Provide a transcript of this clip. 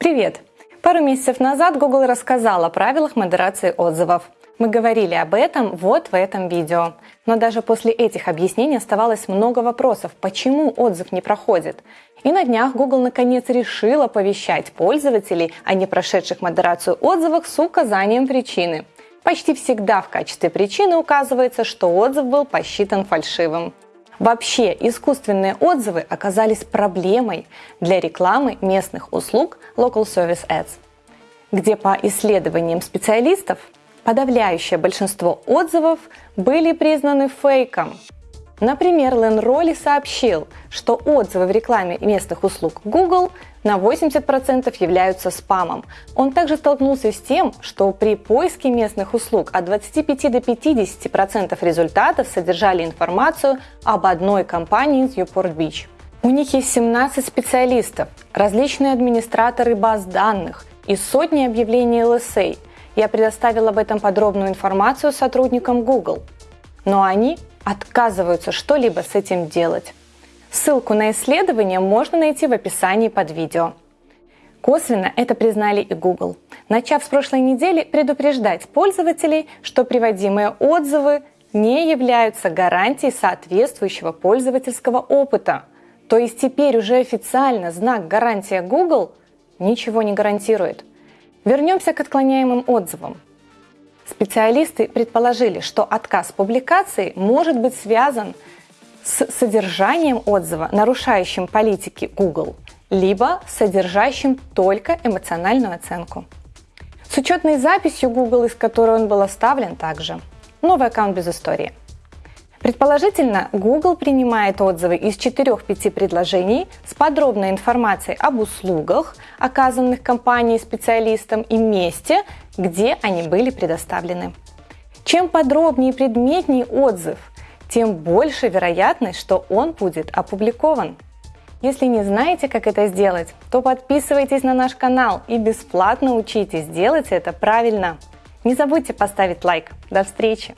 Привет! Пару месяцев назад Google рассказал о правилах модерации отзывов. Мы говорили об этом вот в этом видео. Но даже после этих объяснений оставалось много вопросов, почему отзыв не проходит. И на днях Google наконец решил оповещать пользователей о не прошедших модерацию отзывах с указанием причины. Почти всегда в качестве причины указывается, что отзыв был посчитан фальшивым. Вообще, искусственные отзывы оказались проблемой для рекламы местных услуг Local Service Ads, где по исследованиям специалистов подавляющее большинство отзывов были признаны фейком. Например, Лен Ролли сообщил, что отзывы в рекламе местных услуг Google на 80% являются спамом. Он также столкнулся с тем, что при поиске местных услуг от 25 до 50% результатов содержали информацию об одной компании из Newport-Beach. У них есть 17 специалистов, различные администраторы баз данных и сотни объявлений LSA. Я предоставил об этом подробную информацию сотрудникам Google. Но они отказываются что-либо с этим делать. Ссылку на исследование можно найти в описании под видео. Косвенно это признали и Google, начав с прошлой недели предупреждать пользователей, что приводимые отзывы не являются гарантией соответствующего пользовательского опыта. То есть теперь уже официально знак гарантия Google ничего не гарантирует. Вернемся к отклоняемым отзывам. Специалисты предположили, что отказ публикации может быть связан с содержанием отзыва, нарушающим политики Google, либо содержащим только эмоциональную оценку. С учетной записью Google, из которой он был оставлен также. Новый аккаунт без истории. Предположительно, Google принимает отзывы из 4-5 предложений с подробной информацией об услугах, оказанных компанией специалистам и месте, где они были предоставлены. Чем подробнее и предметнее отзыв, тем больше вероятность, что он будет опубликован. Если не знаете, как это сделать, то подписывайтесь на наш канал и бесплатно учитесь делать это правильно. Не забудьте поставить лайк. До встречи!